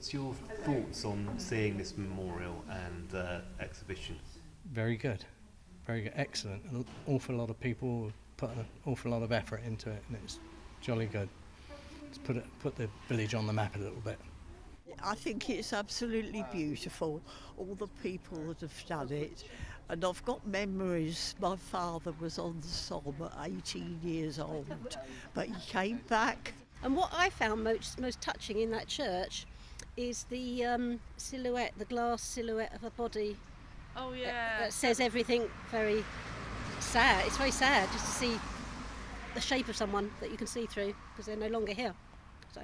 What's your thoughts on seeing this memorial and uh, exhibition? Very good. Very good. Excellent. An awful lot of people put an awful lot of effort into it, and it's jolly good. It's put it, put the village on the map a little bit. I think it's absolutely beautiful, all the people that have done it. And I've got memories. My father was on the Somme at 18 years old, but he came back. And what I found most, most touching in that church is the um, silhouette, the glass silhouette of a body Oh that- yeah. that says everything very sad. It's very sad just to see the shape of someone that you can see through because they're no longer here. So